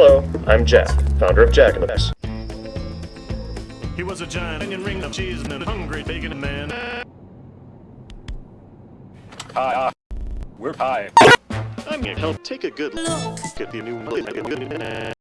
Hello, I'm Jack, founder of Jack in the Box. He was a giant onion ring of cheese and a hungry bacon man. Hi. We're pie. I'm gonna help take a good look at the new